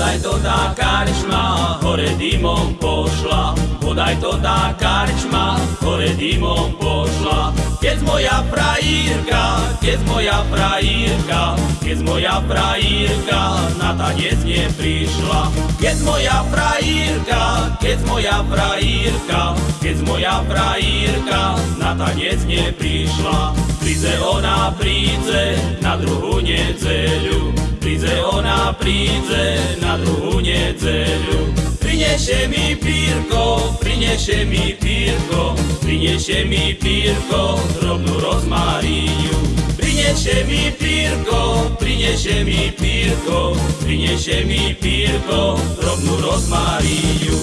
Bodaj to tá karčma hore dymom pošla, bodaj to tá karčma hore dymom pošla. Keď moja prajírka, keď moja prajírka, keď moja prajírka na tanec neprišla. Keď moja prajírka, keď moja prajírka, keď moja prajírka na tanec neprišla. Príde ona, príde na druhú Prinesie mi pírko, prinesie mi pírko, prinesie mi pírko, drobnú rozmaríňu. Prinesie mi pírko, prinesie mi pírko, prinesie mi pírko, drobnú rozmaríňu.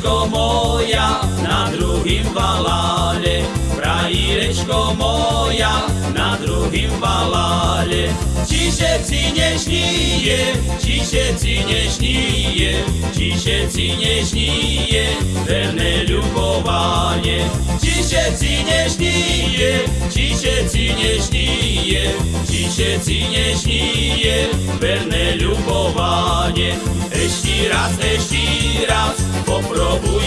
Prajírečko moja na druhým valále, Prajírečko moja na druhým valále. Či všetci nešníje, či všetci nešníje, či všetci nešníje, verné ľubovanie. Či všetci nešníje, či všetci nešníje, či všetci nešníje, verné ľubovanie. Ešte raz, ešte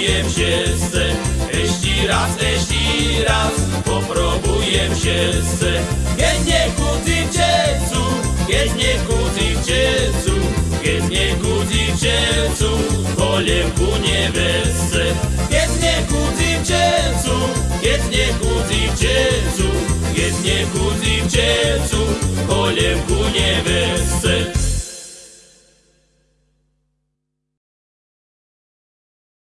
popróbuję się se, jeśli raz, jeśli raz, popróbuję się se. Jednie kuty w dziecu, jednie kuty w dziecu, jednie kuty w dziecu, nie wese. Jednie kuty w dziecu, jednie kuty w dziecu, jednie kuty w dziecu, nie wese.